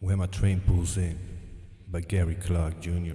Where My Train Pulls In by Gary Clark Jr.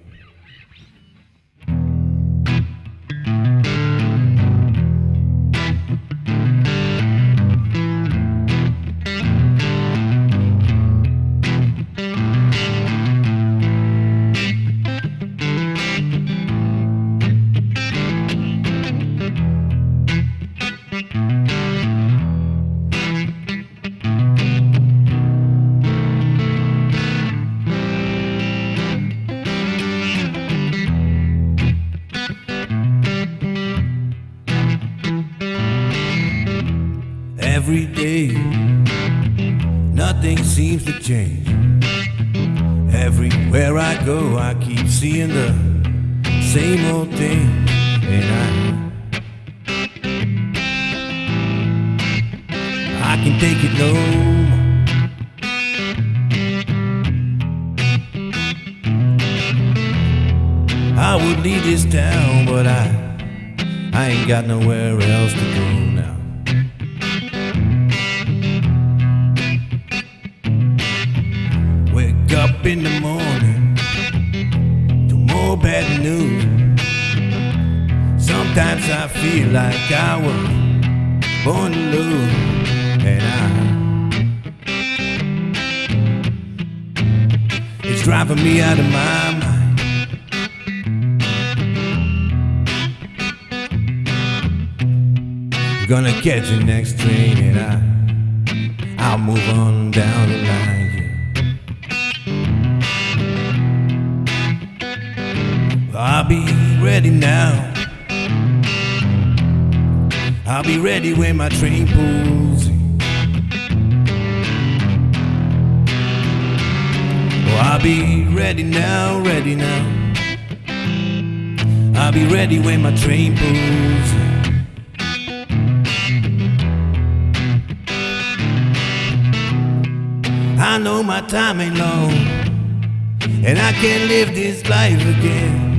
Every day, nothing seems to change. Everywhere I go, I keep seeing the same old thing. And I, I can take it no more. I would leave this town, but I, I ain't got nowhere else to go up in the morning to more bad news. Sometimes I feel like I was born to lose, and I it's driving me out of my mind. Gonna catch the next train, and I I'll move on down the line. I'll be ready now. I'll be ready when my train pulls in. Oh, I'll be ready now, ready now. I'll be ready when my train pulls in. I know my time ain't long, and I can't live this life again.